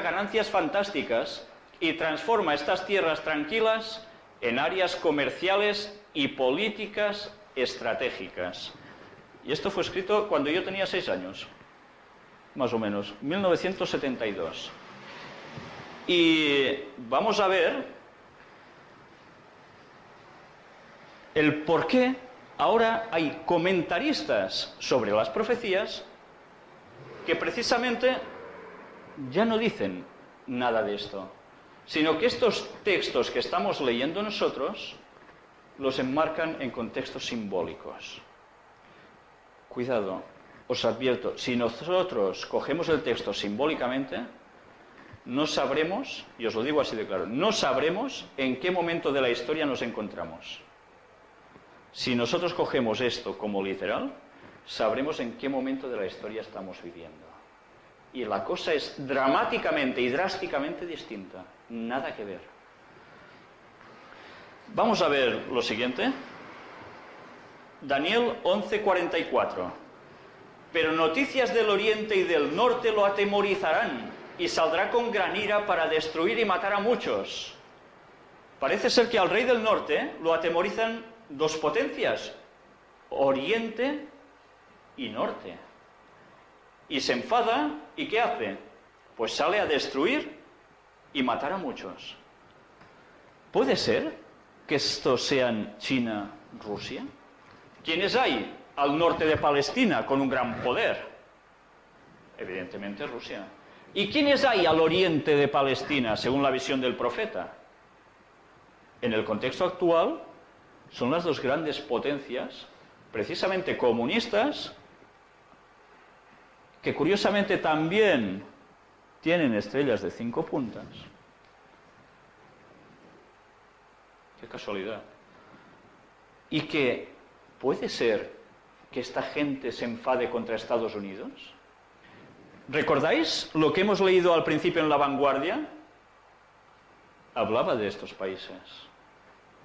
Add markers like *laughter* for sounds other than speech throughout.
ganancias fantásticas y transforma estas tierras tranquilas en áreas comerciales y políticas estratégicas. Y esto fue escrito cuando yo tenía seis años, más o menos, 1972. Y vamos a ver el por qué ahora hay comentaristas sobre las profecías que precisamente ya no dicen nada de esto, sino que estos textos que estamos leyendo nosotros los enmarcan en contextos simbólicos. Cuidado, os advierto, si nosotros cogemos el texto simbólicamente, no sabremos, y os lo digo así de claro, no sabremos en qué momento de la historia nos encontramos. Si nosotros cogemos esto como literal, sabremos en qué momento de la historia estamos viviendo. Y la cosa es dramáticamente y drásticamente distinta. Nada que ver. Vamos a ver lo siguiente. Daniel 11:44. Pero noticias del oriente y del norte lo atemorizarán y saldrá con gran ira para destruir y matar a muchos. Parece ser que al rey del norte lo atemorizan dos potencias, Oriente y Norte. Y se enfada y ¿qué hace? Pues sale a destruir y matar a muchos. ¿Puede ser que estos sean China, Rusia? ¿Quiénes hay al norte de Palestina con un gran poder? Evidentemente Rusia. ¿Y quiénes hay al oriente de Palestina, según la visión del profeta? En el contexto actual, son las dos grandes potencias, precisamente comunistas, que curiosamente también tienen estrellas de cinco puntas. Qué casualidad. Y que puede ser que esta gente se enfade contra Estados Unidos. ¿Recordáis lo que hemos leído al principio en La Vanguardia? Hablaba de estos países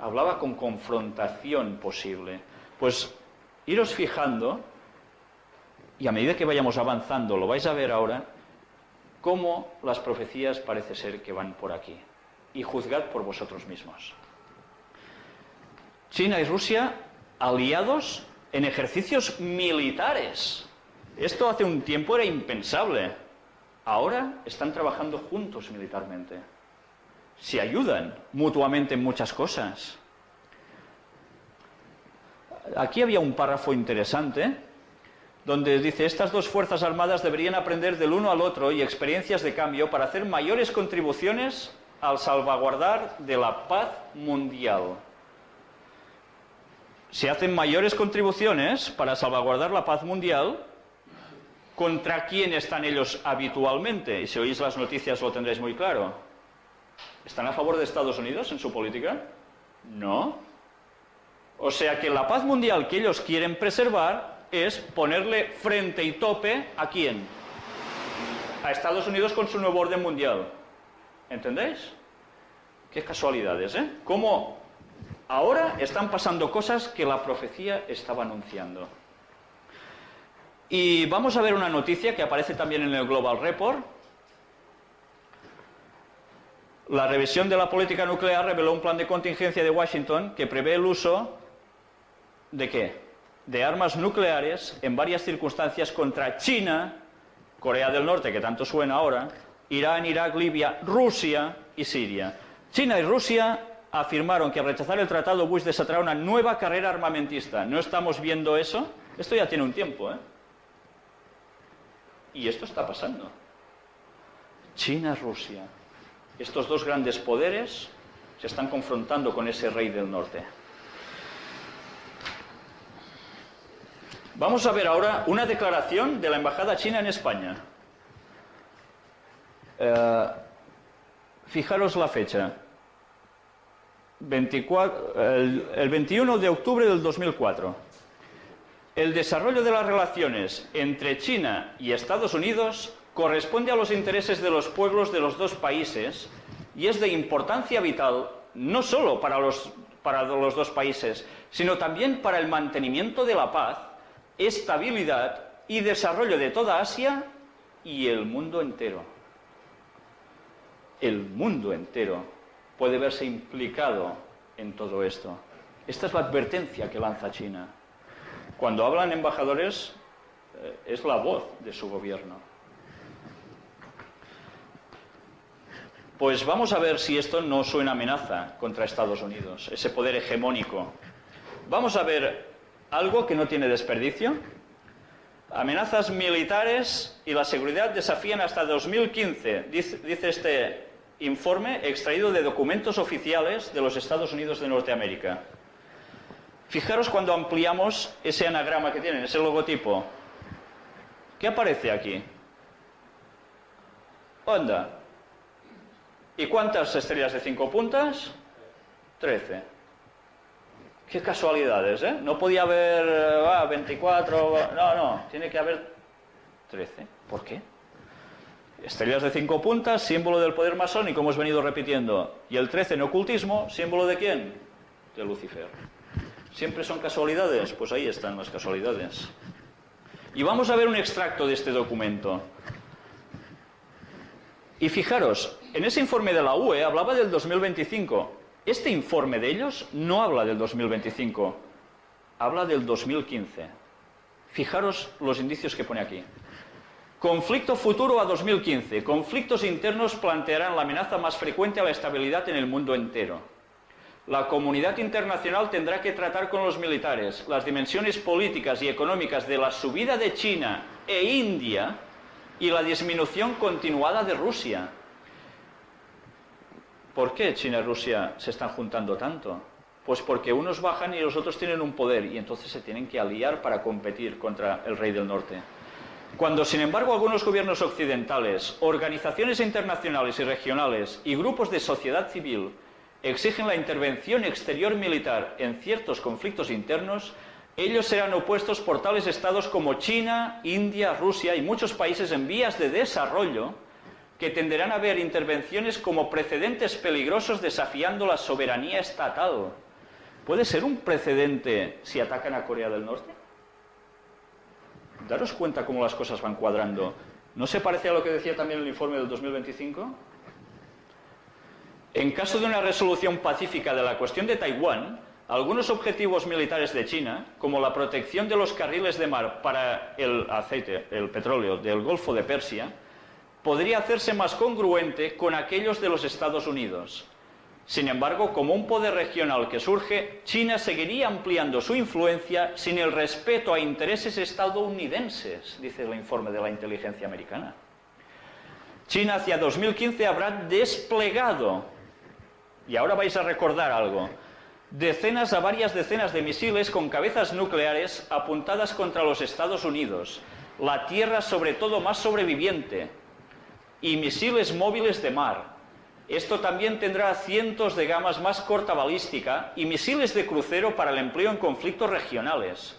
hablaba con confrontación posible. Pues iros fijando, y a medida que vayamos avanzando, lo vais a ver ahora, cómo las profecías parece ser que van por aquí. Y juzgad por vosotros mismos. China y Rusia aliados en ejercicios militares. Esto hace un tiempo era impensable. Ahora están trabajando juntos militarmente se ayudan mutuamente en muchas cosas. Aquí había un párrafo interesante donde dice, estas dos fuerzas armadas deberían aprender del uno al otro y experiencias de cambio para hacer mayores contribuciones al salvaguardar de la paz mundial. Se hacen mayores contribuciones para salvaguardar la paz mundial, ¿contra quién están ellos habitualmente? Y si oís las noticias lo tendréis muy claro ¿Están a favor de Estados Unidos en su política? No. O sea que la paz mundial que ellos quieren preservar es ponerle frente y tope a quién? A Estados Unidos con su nuevo orden mundial. ¿Entendéis? Qué casualidades, ¿eh? Cómo ahora están pasando cosas que la profecía estaba anunciando. Y vamos a ver una noticia que aparece también en el Global Report, la revisión de la política nuclear reveló un plan de contingencia de Washington que prevé el uso de qué? De armas nucleares en varias circunstancias contra China, Corea del Norte, que tanto suena ahora, Irán, Irak, Libia, Rusia y Siria. China y Rusia afirmaron que al rechazar el tratado Bush desatará una nueva carrera armamentista. ¿No estamos viendo eso? Esto ya tiene un tiempo, ¿eh? Y esto está pasando. China-Rusia estos dos grandes poderes se están confrontando con ese rey del norte. Vamos a ver ahora una declaración de la Embajada China en España. Eh, fijaros la fecha. el 21 de octubre del 2004. El desarrollo de las relaciones entre China y Estados Unidos corresponde a los intereses de los pueblos de los dos países y es de importancia vital no solo para los, para los dos países, sino también para el mantenimiento de la paz, estabilidad y desarrollo de toda Asia y el mundo entero. el mundo entero puede verse implicado en todo esto. Esta es la advertencia que lanza China. Cuando hablan embajadores, eh, es la voz de su gobierno. Pues vamos a ver si esto no suena amenaza contra Estados Unidos, ese poder hegemónico. Vamos a ver algo que no tiene desperdicio. Amenazas militares y la seguridad desafían hasta 2015, dice, este informe extraído de documentos oficiales de los Estados Unidos de Norteamérica. Fijaros cuando ampliamos ese anagrama que tienen, ese logotipo. ¿Qué aparece aquí? Onda. ¿Y cuántas estrellas de cinco puntas? Trece. Qué casualidades, ¿eh? No podía haber ah, 24, no, no, tiene que haber 13. ¿Por qué? Estrellas de cinco puntas, símbolo del poder masónico, hemos venido repitiendo. Y el 13 en ocultismo, símbolo de quién? De Lucifer. ¿Siempre son casualidades? Pues ahí están las casualidades. Y vamos a ver un extracto de este documento. Y fijaros, en ese informe de la UE hablaba del 2025. Este informe de ellos no habla del 2025, habla del 2015. Fijaros los indicios que pone aquí. Conflicto futuro a 2015. Conflictos internos plantearán la amenaza más frecuente a la estabilidad en el mundo entero. La comunidad internacional tendrá que tratar con los militares las dimensiones políticas y económicas de la subida de China e India y la disminución continuada de Rusia. ¿Por qué China y Rusia se están juntando tanto? Pues porque unos bajan y los otros tienen un poder y entonces se tienen que aliar para competir contra el rey del norte. Cuando, sin embargo, algunos gobiernos occidentales, organizaciones internacionales y regionales y grupos de sociedad civil exigen la intervención exterior militar en ciertos conflictos internos, ellos serán opuestos por tales estados como China, India, Rusia y muchos países en vías de desarrollo que tenderán a ver intervenciones como precedentes peligrosos desafiando la soberanía estatal. ¿Puede ser un precedente si atacan a Corea del Norte? Daros cuenta cómo las cosas van cuadrando. ¿No se parece a lo que decía también el informe del 2025? En caso de una resolución pacífica de la cuestión de Taiwán, algunos objetivos militares de China, como la protección de los carriles de mar para el aceite, el petróleo del Golfo de Persia, podría hacerse más congruente con aquellos de los Estados Unidos. Sin embargo, como un poder regional que surge, China seguiría ampliando su influencia sin el respeto a intereses estadounidenses, dice el informe de la inteligencia americana. China hacia 2015 habrá desplegado y ahora vais a recordar algo, decenas a varias decenas de misiles con cabezas nucleares apuntadas contra los Estados Unidos, la Tierra sobre todo más sobreviviente, y misiles móviles de mar. Esto también tendrá cientos de gamas más corta balística y misiles de crucero para el empleo en conflictos regionales.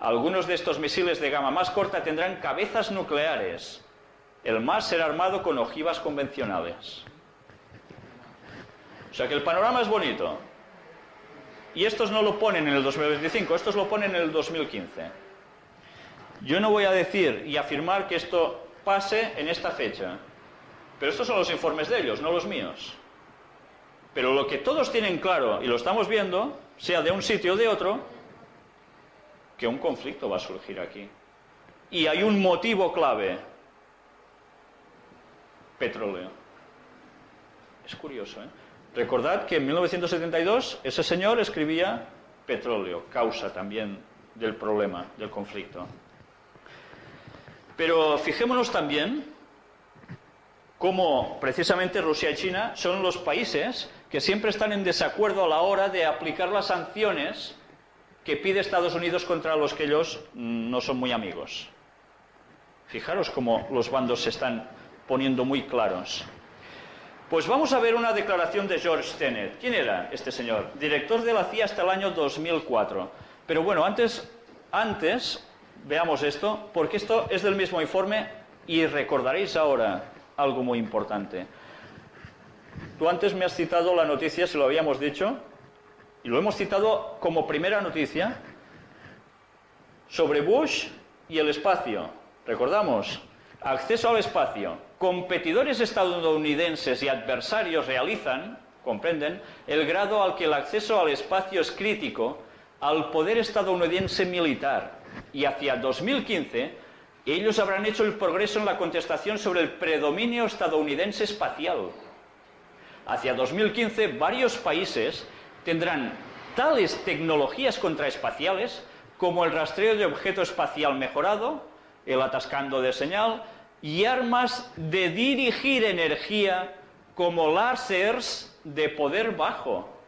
Algunos de estos misiles de gama más corta tendrán cabezas nucleares. El más será armado con ojivas convencionales. O sea que el panorama es bonito. Y estos no lo ponen en el 2025, estos lo ponen en el 2015. Yo no voy a decir y afirmar que esto pase en esta fecha, pero estos son los informes de ellos, no los míos. Pero lo que todos tienen claro, y lo estamos viendo, sea de un sitio o de otro, que un conflicto va a surgir aquí. Y hay un motivo clave, petróleo. Es curioso, ¿eh? Recordad que en 1972 ese señor escribía petróleo, causa también del problema, del conflicto. Pero fijémonos también cómo precisamente Rusia y China son los países que siempre están en desacuerdo a la hora de aplicar las sanciones que pide Estados Unidos contra los que ellos no son muy amigos. Fijaros cómo los bandos se están poniendo muy claros. Pues vamos a ver una declaración de George Tenet. ¿Quién era este señor? Director de la CIA hasta el año 2004. Pero bueno, antes, antes veamos esto, porque esto es del mismo informe y recordaréis ahora algo muy importante. Tú antes me has citado la noticia, se lo habíamos dicho, y lo hemos citado como primera noticia, sobre Bush y el espacio. Recordamos, acceso al espacio competidores estadounidenses y adversarios realizan, comprenden, el grado al que el acceso al espacio es crítico al poder estadounidense militar. Y hacia 2015 ellos habrán hecho el progreso en la contestación sobre el predominio estadounidense espacial. Hacia 2015 varios países tendrán tales tecnologías contraespaciales como el rastreo de objeto espacial mejorado, el atascando de señal y armas de dirigir energía como láseres de poder bajo.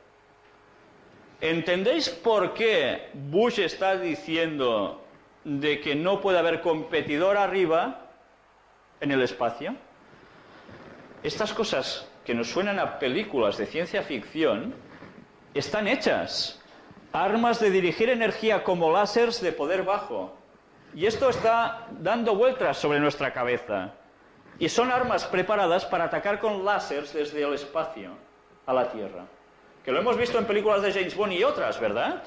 ¿Entendéis por qué Bush está diciendo de que no puede haber competidor arriba en el espacio? Estas cosas que nos suenan a películas de ciencia ficción están hechas. Armas de dirigir energía como láseres de poder bajo. Y esto está dando vueltas sobre nuestra cabeza. Y son armas preparadas para atacar con láseres desde el espacio a la Tierra. Que lo hemos visto en películas de James Bond y otras, ¿verdad?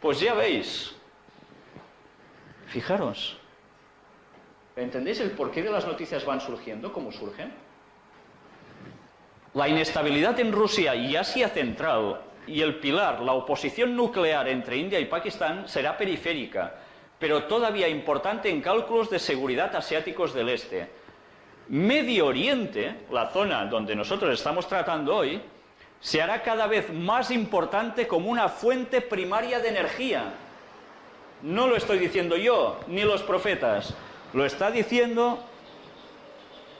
Pues ya veis. Fijaros. ¿Entendéis el porqué de las noticias van surgiendo, cómo surgen? La inestabilidad en Rusia y Asia Central y el pilar, la oposición nuclear entre India y Pakistán, será periférica, pero todavía importante en cálculos de seguridad asiáticos del Este. Medio Oriente, la zona donde nosotros estamos tratando hoy, se hará cada vez más importante como una fuente primaria de energía. No lo estoy diciendo yo, ni los profetas. Lo está diciendo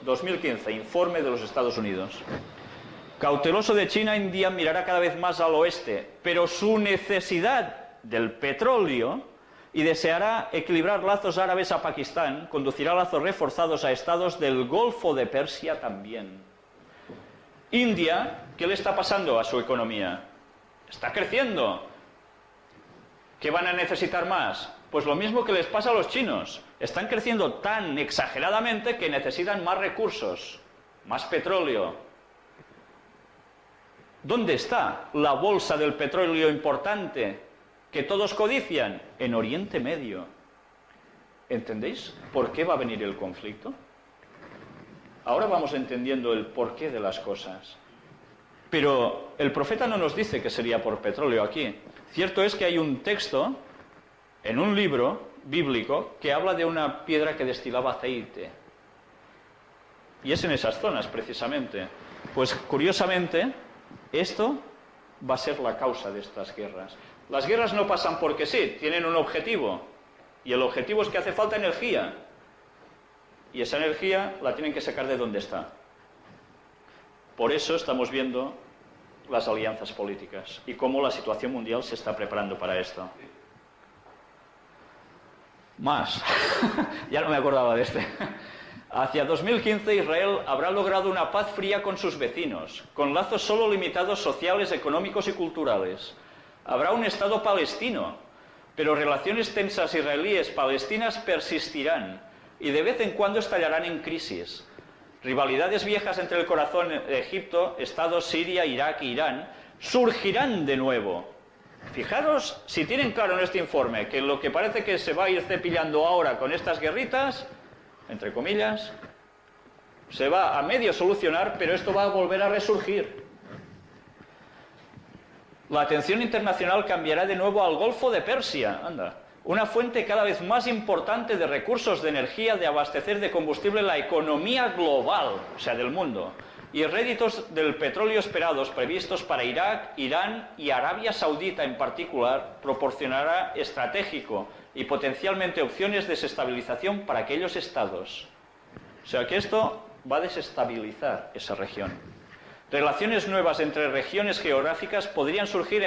2015, informe de los Estados Unidos. Cauteloso de China, India mirará cada vez más al oeste, pero su necesidad del petróleo y deseará equilibrar lazos árabes a Pakistán, conducirá lazos reforzados a estados del Golfo de Persia también. India, ¿qué le está pasando a su economía? Está creciendo. ¿Qué van a necesitar más? Pues lo mismo que les pasa a los chinos. Están creciendo tan exageradamente que necesitan más recursos, más petróleo. ¿Dónde está la bolsa del petróleo importante que todos codician? En Oriente Medio. ¿Entendéis por qué va a venir el conflicto? Ahora vamos entendiendo el porqué de las cosas. Pero el profeta no nos dice que sería por petróleo aquí. Cierto es que hay un texto en un libro bíblico que habla de una piedra que destilaba aceite. Y es en esas zonas, precisamente. Pues curiosamente, esto va a ser la causa de estas guerras. Las guerras no pasan porque sí, tienen un objetivo. Y el objetivo es que hace falta energía. Y esa energía la tienen que sacar de donde está. Por eso estamos viendo las alianzas políticas y cómo la situación mundial se está preparando para esto. Más. *laughs* ya no me acordaba de este. Hacia 2015 Israel habrá logrado una paz fría con sus vecinos, con lazos solo limitados sociales, económicos y culturales. Habrá un Estado palestino, pero relaciones tensas israelíes-palestinas persistirán y de vez en cuando estallarán en crisis. Rivalidades viejas entre el corazón de Egipto, Estados Siria, Irak e Irán surgirán de nuevo. Fijaros si tienen claro en este informe que lo que parece que se va a ir cepillando ahora con estas guerritas, entre comillas, se va a medio solucionar, pero esto va a volver a resurgir. La atención internacional cambiará de nuevo al Golfo de Persia, anda, una fuente cada vez más importante de recursos de energía de abastecer de combustible la economía global, o sea, del mundo, y réditos del petróleo esperados previstos para Irak, Irán y Arabia Saudita en particular, proporcionará estratégico y potencialmente opciones de desestabilización para aquellos estados. O sea que esto va a desestabilizar esa región. Relaciones nuevas entre regiones geográficas podrían surgir